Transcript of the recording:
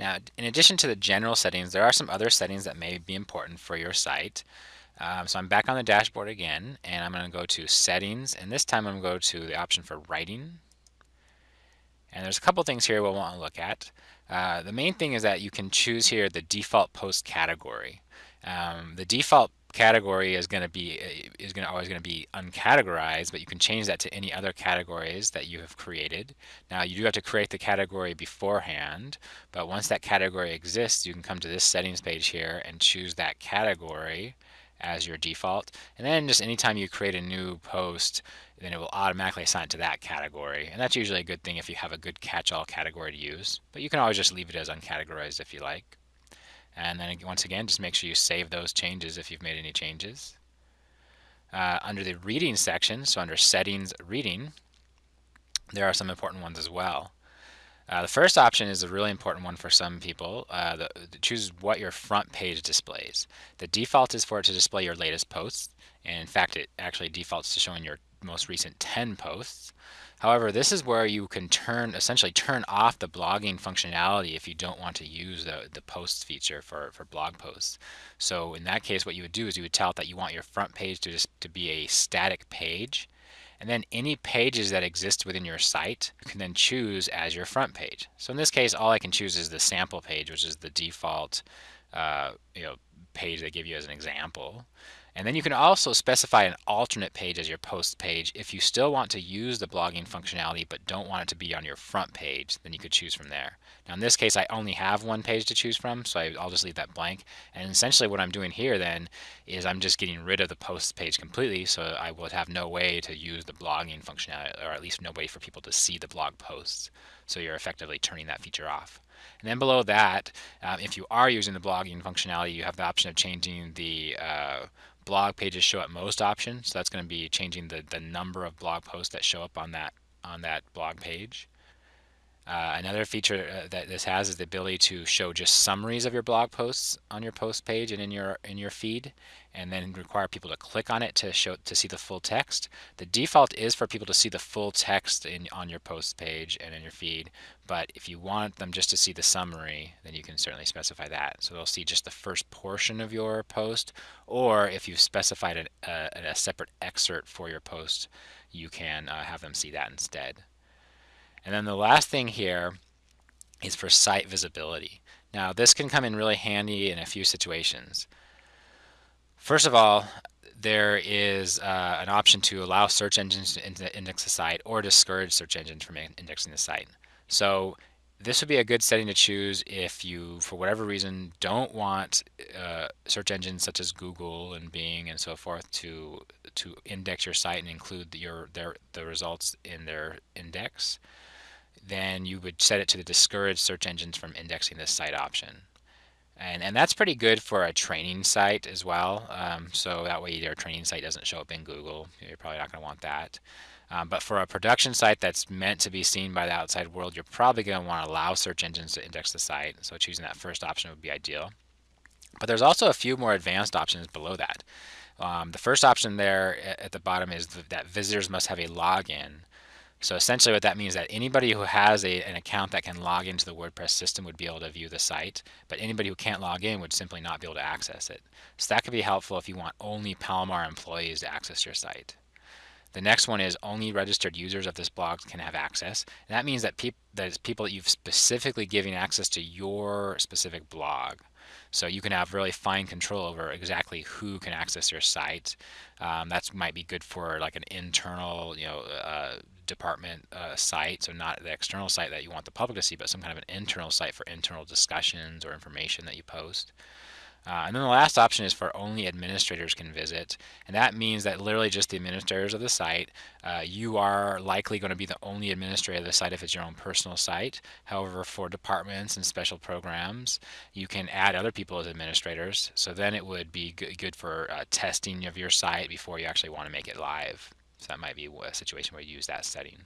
Now, in addition to the general settings, there are some other settings that may be important for your site. Um, so I'm back on the dashboard again, and I'm going to go to Settings, and this time I'm going to go to the option for Writing. And there's a couple things here we'll want to look at. Uh, the main thing is that you can choose here the default post category. Um, the default category is going to be uh, is going to always going to be uncategorized, but you can change that to any other categories that you have created. Now you do have to create the category beforehand, but once that category exists, you can come to this settings page here and choose that category as your default. And then just anytime you create a new post, then it will automatically assign it to that category. And that's usually a good thing if you have a good catch-all category to use. But you can always just leave it as uncategorized if you like. And then once again, just make sure you save those changes if you've made any changes. Uh, under the reading section, so under settings reading, there are some important ones as well. Uh, the first option is a really important one for some people. Uh, the, choose what your front page displays. The default is for it to display your latest posts. And in fact, it actually defaults to showing your most recent 10 posts. However, this is where you can turn, essentially turn off the blogging functionality if you don't want to use the, the posts feature for, for blog posts. So in that case, what you would do is you would tell it that you want your front page to just to be a static page and then any pages that exist within your site, you can then choose as your front page. So in this case, all I can choose is the sample page, which is the default uh, you know, page they give you as an example. And then you can also specify an alternate page as your post page. If you still want to use the blogging functionality but don't want it to be on your front page, then you could choose from there. Now in this case, I only have one page to choose from, so I, will just leave that blank. And essentially what I'm doing here then is I'm just getting rid of the post page completely, so I will have no way to use the blogging functionality, or at least no way for people to see the blog posts. So you're effectively turning that feature off. And then below that, um, if you are using the blogging functionality, you have the option of changing the uh, blog pages show up most option. So that's going to be changing the, the number of blog posts that show up on that on that blog page. Uh, another feature uh, that this has is the ability to show just summaries of your blog posts on your post page and in your in your feed, and then require people to click on it to show to see the full text. The default is for people to see the full text in on your post page and in your feed, but if you want them just to see the summary, then you can certainly specify that. So they'll see just the first portion of your post, or if you've specified an, uh, a separate excerpt for your post, you can uh, have them see that instead. And then the last thing here is for site visibility. Now this can come in really handy in a few situations. First of all, there is uh, an option to allow search engines to index the site or discourage search engines from indexing the site. So this would be a good setting to choose if you, for whatever reason, don't want uh, search engines such as Google and Bing and so forth to to index your site and include your their the results in their index then you would set it to the discourage search engines from indexing this site option. And, and that's pretty good for a training site as well. Um, so that way your training site doesn't show up in Google. You're probably not going to want that. Um, but for a production site that's meant to be seen by the outside world, you're probably going to want to allow search engines to index the site. So choosing that first option would be ideal. But there's also a few more advanced options below that. Um, the first option there at the bottom is that visitors must have a login so essentially what that means is that anybody who has a, an account that can log into the WordPress system would be able to view the site, but anybody who can't log in would simply not be able to access it. So that could be helpful if you want only Palomar employees to access your site. The next one is only registered users of this blog can have access. And that means that, peop that is people that you've specifically given access to your specific blog. So you can have really fine control over exactly who can access your site. Um, that might be good for like an internal, you know, uh, department uh, site, so not the external site that you want the public to see, but some kind of an internal site for internal discussions or information that you post. Uh, and then the last option is for only administrators can visit. And that means that literally just the administrators of the site, uh, you are likely going to be the only administrator of the site if it's your own personal site. However, for departments and special programs, you can add other people as administrators. So then it would be good for uh, testing of your site before you actually want to make it live. So that might be a situation where you use that setting.